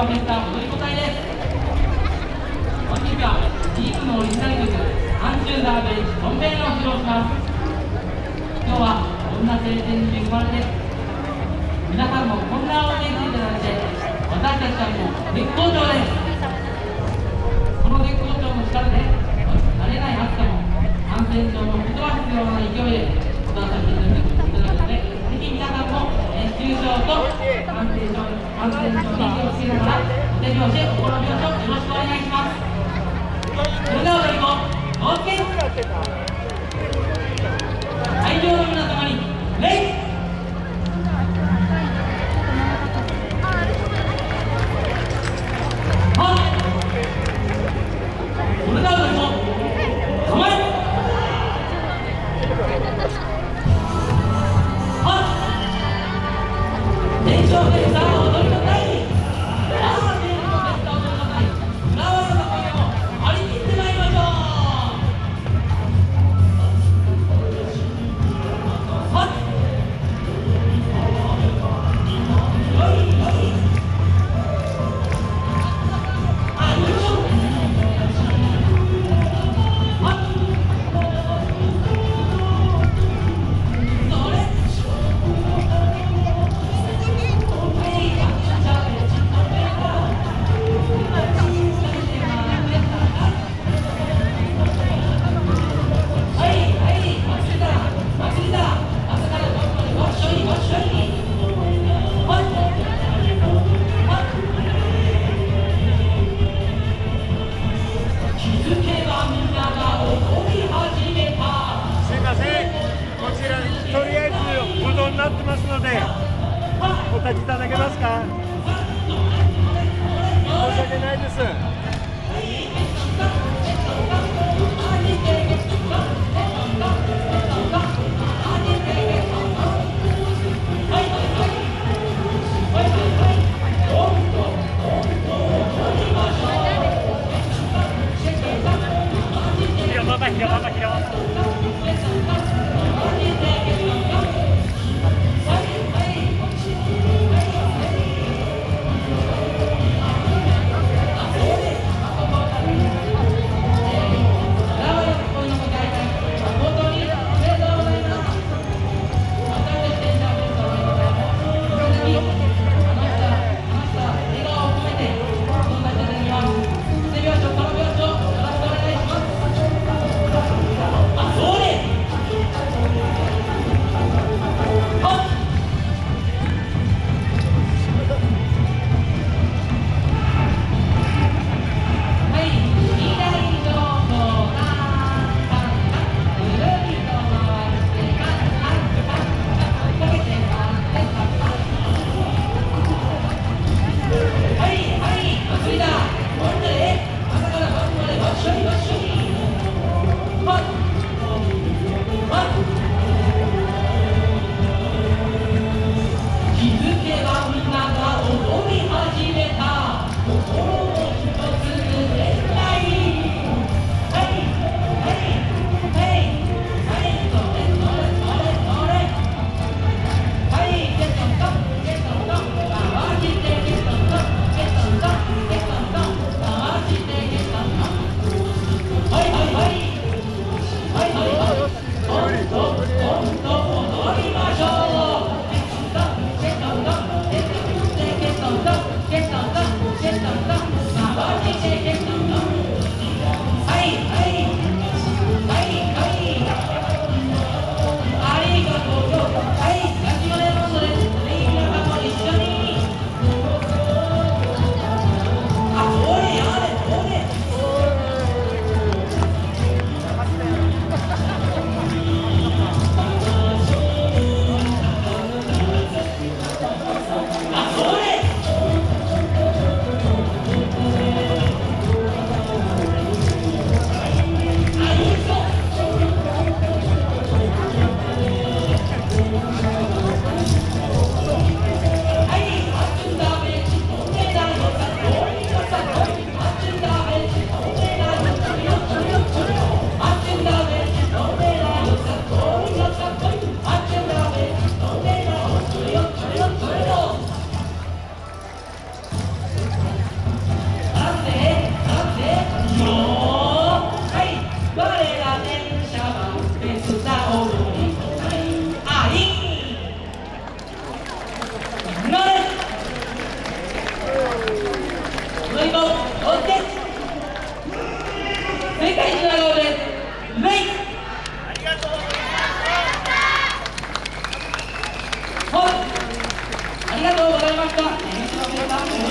を減った踊り子隊です。本日はリーグのオリジナル曲「アンチューダーベイジトンベイを披露します。今日はこんな晴天に恵まれて皆さんもこんな応援していただいて私たちはもう絶好調です。この絶好調の力で慣れない暑さも感染症も吹き飛ばすような勢いで踊らせていただくのでぜひ皆さんも熱中症と感染症感染症に気をつけながらお手拍子心拍子をよろしくお願い。しますそれでは踊り子おつけ会場の皆様に礼ってますので、お立ちいただけますか？申し訳ないです。何?